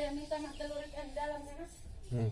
yang minta nak telur ikan dalam kan? Hmm.